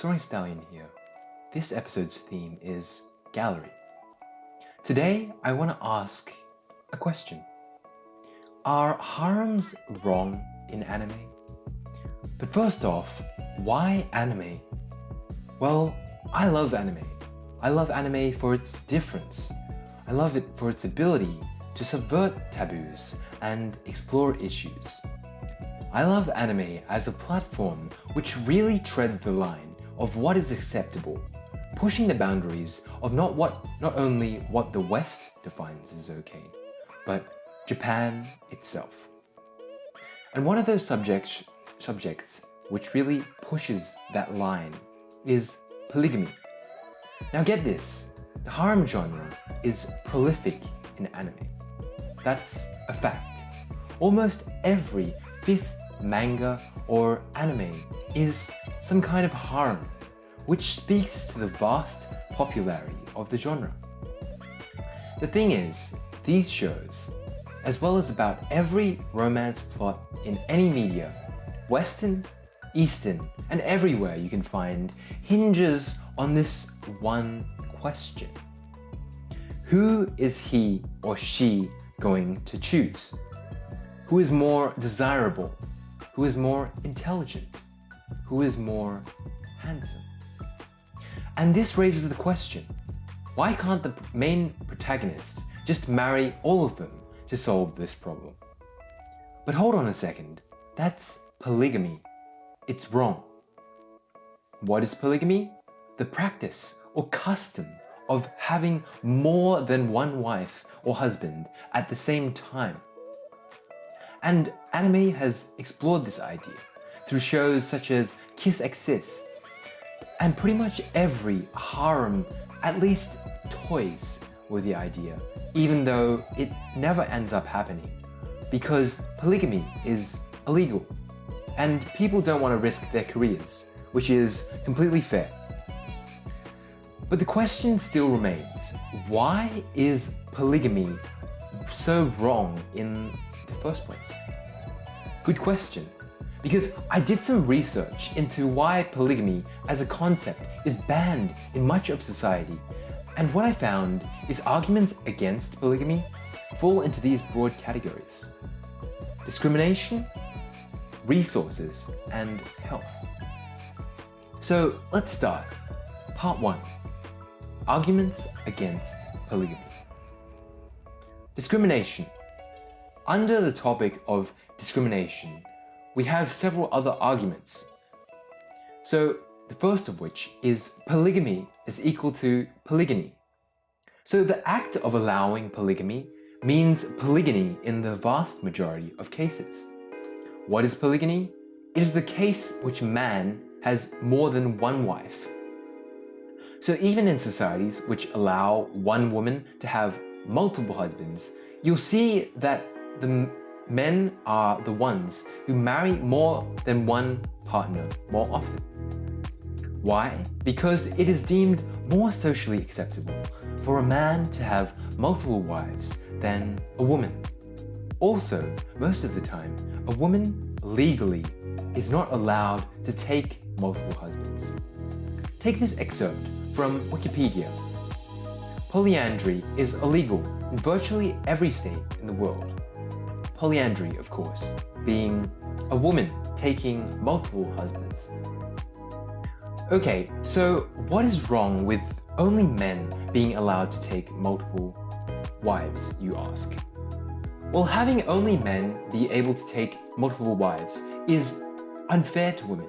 Soaring Stallion here. This episode's theme is gallery. Today I want to ask a question. Are harems wrong in anime? But first off, why anime? Well, I love anime. I love anime for its difference. I love it for its ability to subvert taboos and explore issues. I love anime as a platform which really treads the line of what is acceptable, pushing the boundaries of not what not only what the West defines as okay, but Japan itself. And one of those subjects subjects which really pushes that line is polygamy. Now get this, the harem genre is prolific in anime. That's a fact. Almost every fifth manga or anime is some kind of harem, which speaks to the vast popularity of the genre. The thing is, these shows, as well as about every romance plot in any media, Western, Eastern, and everywhere you can find, hinges on this one question. Who is he or she going to choose? Who is more desirable who is more intelligent, who is more handsome. And this raises the question, why can't the main protagonist just marry all of them to solve this problem? But hold on a second, that's polygamy. It's wrong. What is polygamy? The practice or custom of having more than one wife or husband at the same time. And anime has explored this idea through shows such as Kiss x Sis, and pretty much every harem at least toys with the idea, even though it never ends up happening, because polygamy is illegal, and people don't want to risk their careers, which is completely fair. But the question still remains, why is polygamy so wrong in the first place? Good question. Because I did some research into why polygamy as a concept is banned in much of society, and what I found is arguments against polygamy fall into these broad categories. Discrimination, resources, and health. So let's start. Part 1. Arguments against polygamy. Discrimination under the topic of discrimination, we have several other arguments. So the first of which is polygamy is equal to polygyny. So the act of allowing polygamy means polygyny in the vast majority of cases. What is polygyny? It is the case which man has more than one wife. So even in societies which allow one woman to have multiple husbands, you'll see that the men are the ones who marry more than one partner more often. Why? Because it is deemed more socially acceptable for a man to have multiple wives than a woman. Also, most of the time, a woman legally is not allowed to take multiple husbands. Take this excerpt from Wikipedia. Polyandry is illegal in virtually every state in the world. Polyandry, of course, being a woman taking multiple husbands. Okay, so what is wrong with only men being allowed to take multiple wives, you ask? Well, having only men be able to take multiple wives is unfair to women,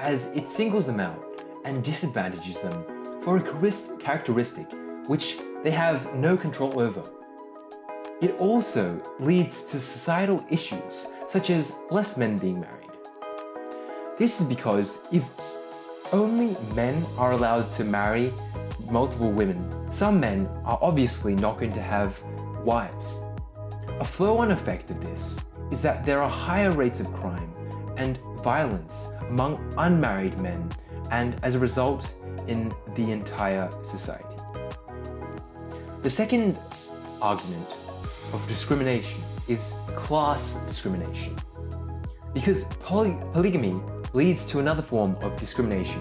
as it singles them out and disadvantages them for a characteristic which they have no control over. It also leads to societal issues such as less men being married. This is because if only men are allowed to marry multiple women, some men are obviously not going to have wives. A flow-on effect of this is that there are higher rates of crime and violence among unmarried men and as a result in the entire society. The second argument of discrimination is class discrimination. Because poly polygamy leads to another form of discrimination,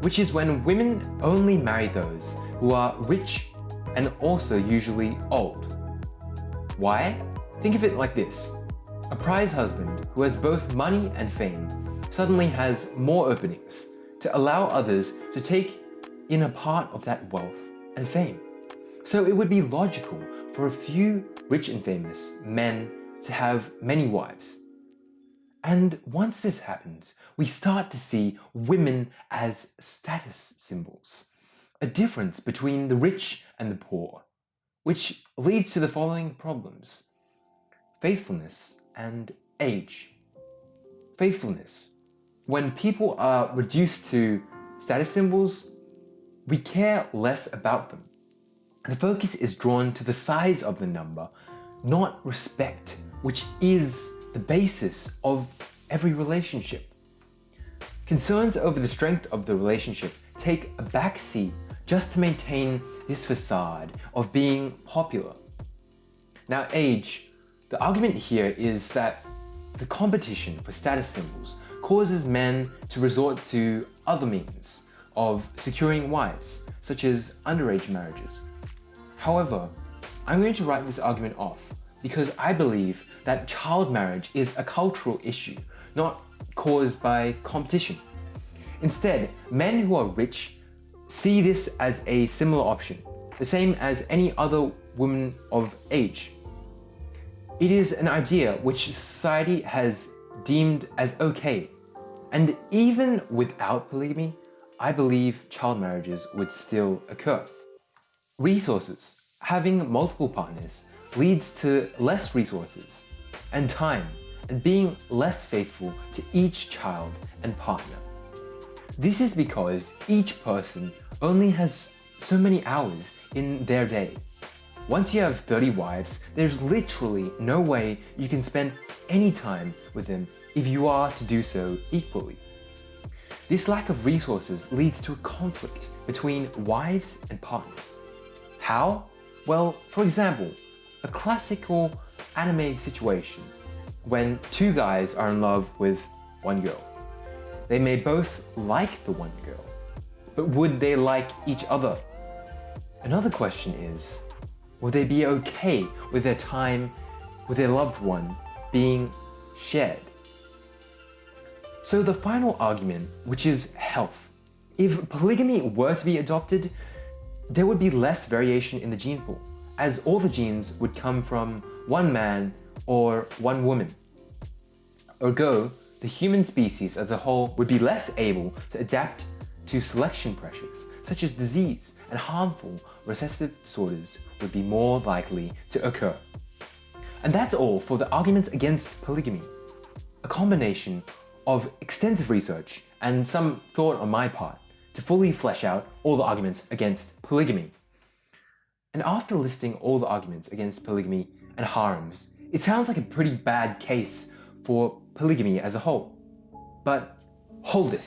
which is when women only marry those who are rich and also usually old. Why? Think of it like this. A prize husband who has both money and fame suddenly has more openings to allow others to take in a part of that wealth and fame. So it would be logical for a few rich and famous men to have many wives. And once this happens, we start to see women as status symbols, a difference between the rich and the poor, which leads to the following problems. Faithfulness and age. Faithfulness. When people are reduced to status symbols, we care less about them. The focus is drawn to the size of the number, not respect, which is the basis of every relationship. Concerns over the strength of the relationship take a backseat just to maintain this facade of being popular. Now age, the argument here is that the competition for status symbols causes men to resort to other means of securing wives, such as underage marriages. However, I'm going to write this argument off because I believe that child marriage is a cultural issue, not caused by competition. Instead, men who are rich see this as a similar option, the same as any other woman of age. It is an idea which society has deemed as okay, and even without polygamy, I believe child marriages would still occur. Resources. Having multiple partners leads to less resources and time and being less faithful to each child and partner. This is because each person only has so many hours in their day. Once you have 30 wives, there's literally no way you can spend any time with them if you are to do so equally. This lack of resources leads to a conflict between wives and partners. How? Well, for example, a classical anime situation when two guys are in love with one girl. They may both like the one girl, but would they like each other? Another question is, will they be okay with their time with their loved one being shared? So the final argument, which is health. If polygamy were to be adopted, there would be less variation in the gene pool, as all the genes would come from one man or one woman. Ergo, the human species as a whole would be less able to adapt to selection pressures, such as disease and harmful recessive disorders would be more likely to occur. And that's all for the arguments against polygamy. A combination of extensive research and some thought on my part to fully flesh out all the arguments against polygamy. And after listing all the arguments against polygamy and harems, it sounds like a pretty bad case for polygamy as a whole. But hold it.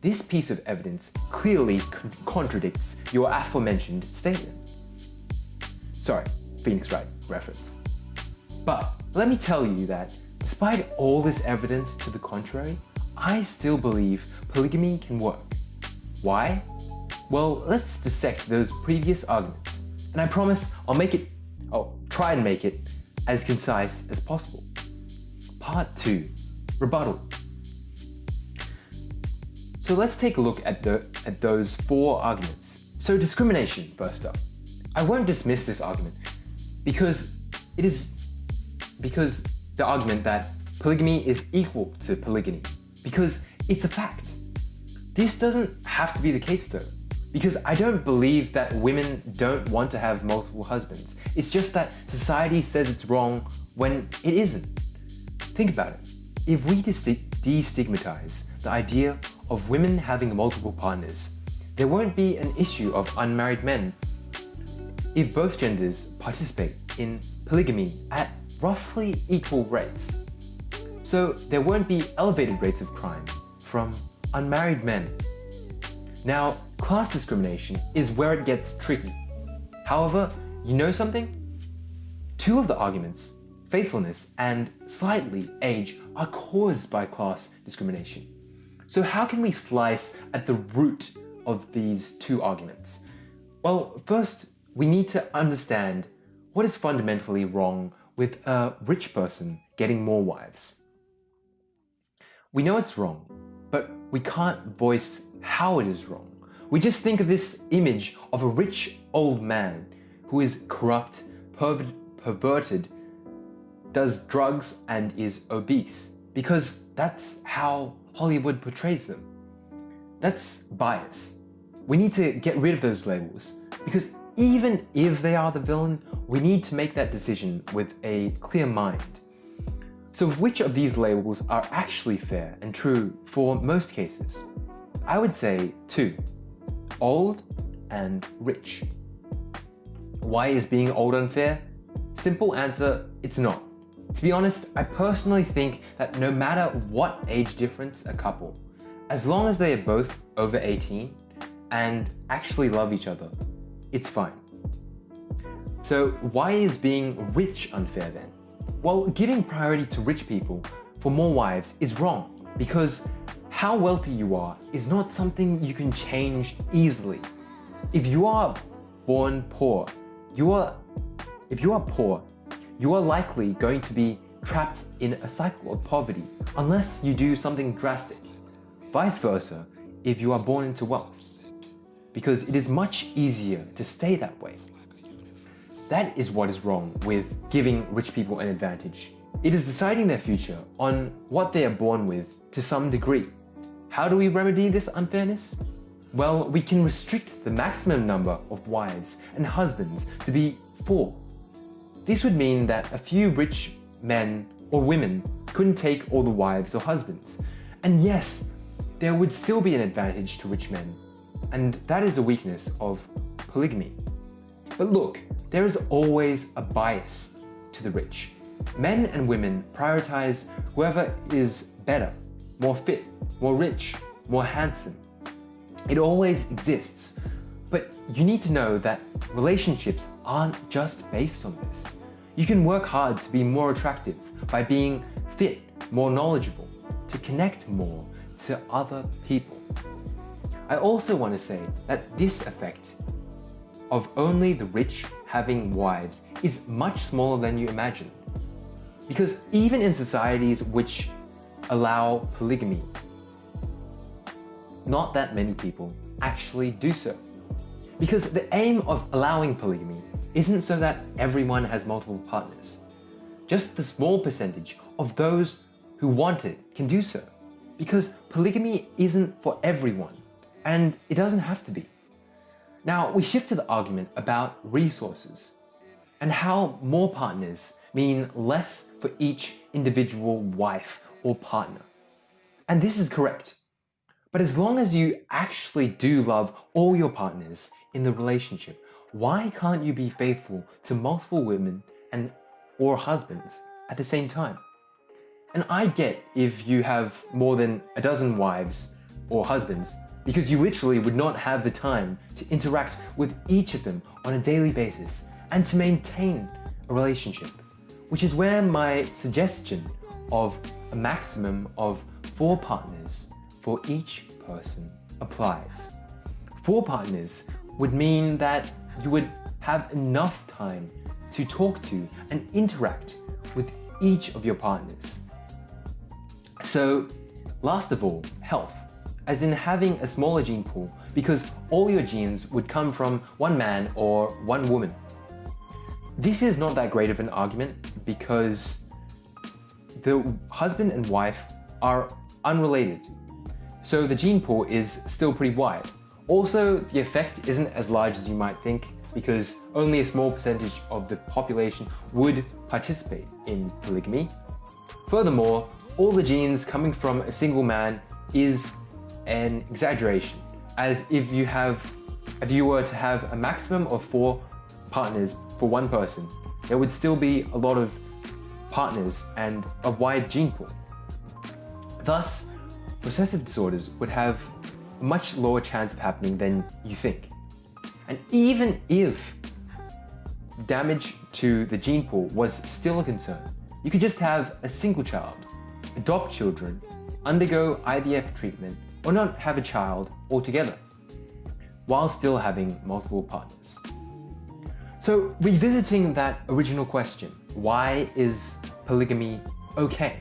This piece of evidence clearly con contradicts your aforementioned statement. Sorry, Phoenix Wright reference. But let me tell you that despite all this evidence to the contrary, I still believe polygamy can work. Why? Well, let's dissect those previous arguments. And I promise I'll make it, I'll try and make it as concise as possible. Part 2. Rebuttal. So let's take a look at, the, at those four arguments. So discrimination, first up. I won't dismiss this argument because it is because the argument that polygamy is equal to polygyny because it's a fact. This doesn't have to be the case though, because I don't believe that women don't want to have multiple husbands. It's just that society says it's wrong when it isn't. Think about it. If we destigmatize the idea of women having multiple partners, there won't be an issue of unmarried men if both genders participate in polygamy at roughly equal rates. So there won't be elevated rates of crime from unmarried men. Now, class discrimination is where it gets tricky. However, you know something? Two of the arguments faithfulness, and slightly age are caused by class discrimination. So, how can we slice at the root of these two arguments? Well, first, we need to understand what is fundamentally wrong with a rich person getting more wives. We know it's wrong, but we can't voice how it is wrong. We just think of this image of a rich old man who is corrupt, perv- perverted, does drugs, and is obese, because that's how Hollywood portrays them. That's bias. We need to get rid of those labels, because even if they are the villain, we need to make that decision with a clear mind. So which of these labels are actually fair and true for most cases? I would say two, old and rich. Why is being old unfair? Simple answer, it's not. To be honest, I personally think that no matter what age difference a couple, as long as they are both over 18 and actually love each other, it's fine. So why is being rich unfair then? Well, giving priority to rich people for more wives is wrong because how wealthy you are is not something you can change easily. If you are born poor, you are if you are poor, you are likely going to be trapped in a cycle of poverty unless you do something drastic. Vice versa, if you are born into wealth, because it is much easier to stay that way. That is what is wrong with giving rich people an advantage. It is deciding their future on what they are born with to some degree. How do we remedy this unfairness? Well, we can restrict the maximum number of wives and husbands to be four. This would mean that a few rich men or women couldn't take all the wives or husbands. And yes, there would still be an advantage to rich men, and that is a weakness of polygamy. But look, there is always a bias to the rich. Men and women prioritize whoever is better, more fit, more rich, more handsome. It always exists, but you need to know that relationships aren't just based on this. You can work hard to be more attractive by being fit, more knowledgeable, to connect more to other people. I also want to say that this effect of only the rich having wives is much smaller than you imagine. Because even in societies which allow polygamy, not that many people actually do so. Because the aim of allowing polygamy isn't so that everyone has multiple partners. Just the small percentage of those who want it can do so. Because polygamy isn't for everyone, and it doesn't have to be. Now, we shift to the argument about resources and how more partners mean less for each individual wife or partner. And this is correct. But as long as you actually do love all your partners in the relationship, why can't you be faithful to multiple women and or husbands at the same time? And I get if you have more than a dozen wives or husbands because you literally would not have the time to interact with each of them on a daily basis and to maintain a relationship, which is where my suggestion of a maximum of four partners for each person applies. Four partners would mean that you would have enough time to talk to and interact with each of your partners. So, last of all, health as in having a smaller gene pool because all your genes would come from one man or one woman. This is not that great of an argument because the husband and wife are unrelated, so the gene pool is still pretty wide. Also, the effect isn't as large as you might think because only a small percentage of the population would participate in polygamy. Furthermore, all the genes coming from a single man is an exaggeration, as if you have, if you were to have a maximum of four partners for one person, there would still be a lot of partners and a wide gene pool. Thus, recessive disorders would have a much lower chance of happening than you think. And even if damage to the gene pool was still a concern, you could just have a single child, adopt children, undergo IVF treatment, or not have a child altogether, while still having multiple partners. So revisiting that original question, why is polygamy okay?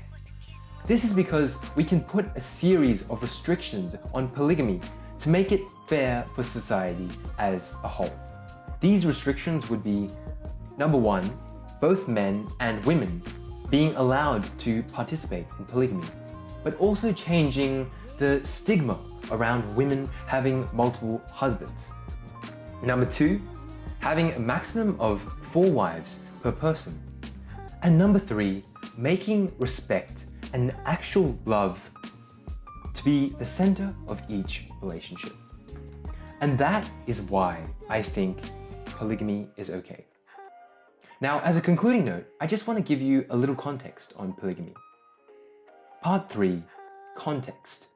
This is because we can put a series of restrictions on polygamy to make it fair for society as a whole. These restrictions would be number one, both men and women being allowed to participate in polygamy, but also changing the stigma around women having multiple husbands. Number two, having a maximum of four wives per person. And number three, making respect and actual love to be the center of each relationship. And that is why I think polygamy is okay. Now, as a concluding note, I just want to give you a little context on polygamy. Part 3 Context.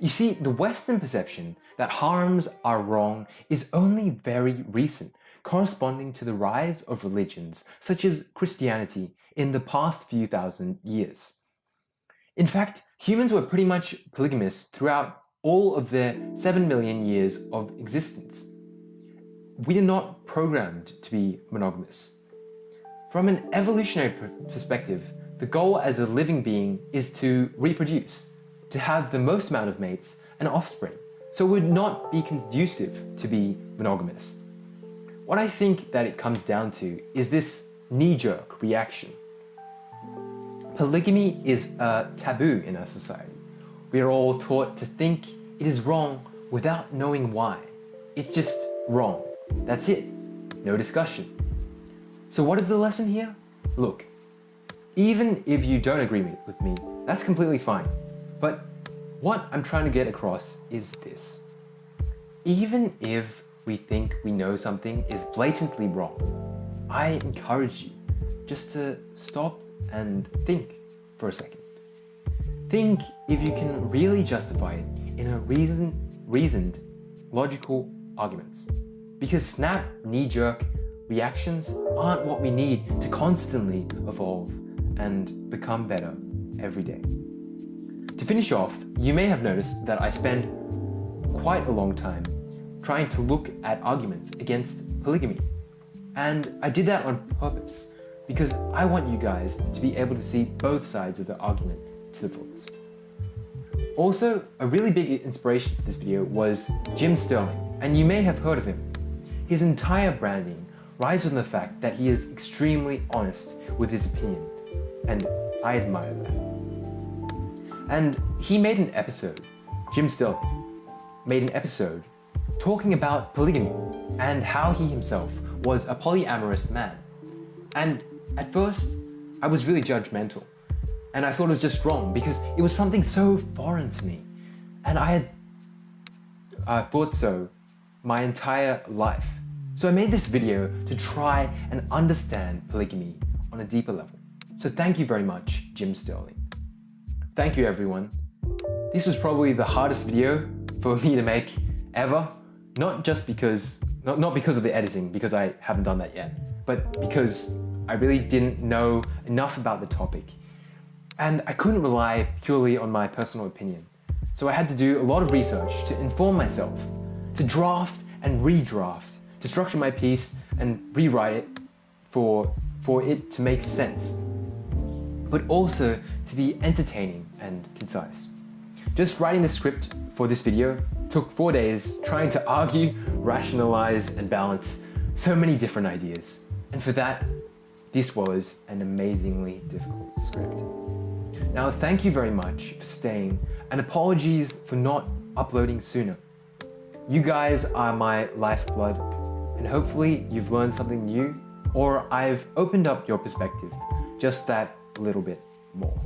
You see, the Western perception that harems are wrong is only very recent, corresponding to the rise of religions such as Christianity in the past few thousand years. In fact, humans were pretty much polygamous throughout all of their 7 million years of existence. We are not programmed to be monogamous. From an evolutionary perspective, the goal as a living being is to reproduce, to have the most amount of mates and offspring, so it would not be conducive to be monogamous. What I think that it comes down to is this knee-jerk reaction. Polygamy is a taboo in our society. We are all taught to think it is wrong without knowing why. It's just wrong. That's it. No discussion. So what is the lesson here? Look, even if you don't agree with me, that's completely fine. But what I'm trying to get across is this. Even if we think we know something is blatantly wrong, I encourage you just to stop and think for a second. Think if you can really justify it in a reason, reasoned, logical arguments. Because snap, knee-jerk, Reactions aren't what we need to constantly evolve and become better every day. To finish off, you may have noticed that I spend quite a long time trying to look at arguments against polygamy. And I did that on purpose because I want you guys to be able to see both sides of the argument to the fullest. Also, a really big inspiration for this video was Jim Sterling, and you may have heard of him. His entire branding rides on the fact that he is extremely honest with his opinion, and I admire that. And he made an episode, Jim Sterling, made an episode talking about polygamy and how he himself was a polyamorous man. And at first, I was really judgmental and I thought it was just wrong because it was something so foreign to me. And I had I thought so my entire life. So I made this video to try and understand polygamy on a deeper level. So thank you very much, Jim Sterling. Thank you everyone. This was probably the hardest video for me to make ever. Not just because, not, not because of the editing, because I haven't done that yet, but because I really didn't know enough about the topic. And I couldn't rely purely on my personal opinion. So I had to do a lot of research to inform myself, to draft and redraft to structure my piece and rewrite it for, for it to make sense, but also to be entertaining and concise. Just writing the script for this video took four days trying to argue, rationalize, and balance so many different ideas. And for that, this was an amazingly difficult script. Now, thank you very much for staying and apologies for not uploading sooner. You guys are my lifeblood and hopefully you've learned something new or I've opened up your perspective just that little bit more.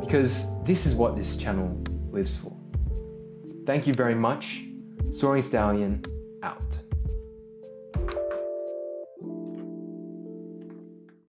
Because this is what this channel lives for. Thank you very much. Soaring Stallion out.